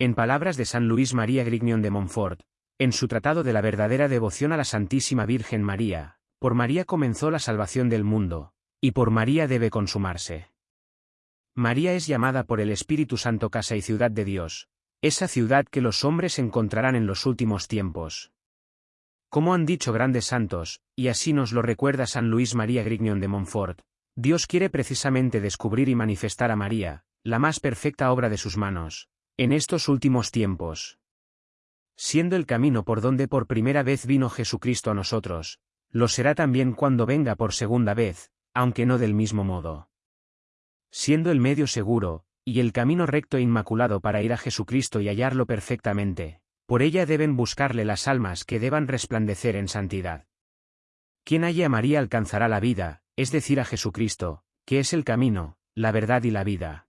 En palabras de San Luis María Grignion de Montfort, en su tratado de la verdadera devoción a la Santísima Virgen María, por María comenzó la salvación del mundo, y por María debe consumarse. María es llamada por el Espíritu Santo casa y ciudad de Dios, esa ciudad que los hombres encontrarán en los últimos tiempos. Como han dicho grandes santos, y así nos lo recuerda San Luis María Grignion de Montfort, Dios quiere precisamente descubrir y manifestar a María, la más perfecta obra de sus manos, en estos últimos tiempos. Siendo el camino por donde por primera vez vino Jesucristo a nosotros, lo será también cuando venga por segunda vez, aunque no del mismo modo. Siendo el medio seguro, y el camino recto e inmaculado para ir a Jesucristo y hallarlo perfectamente, por ella deben buscarle las almas que deban resplandecer en santidad. Quien halle a María alcanzará la vida, es decir a Jesucristo, que es el camino, la verdad y la vida.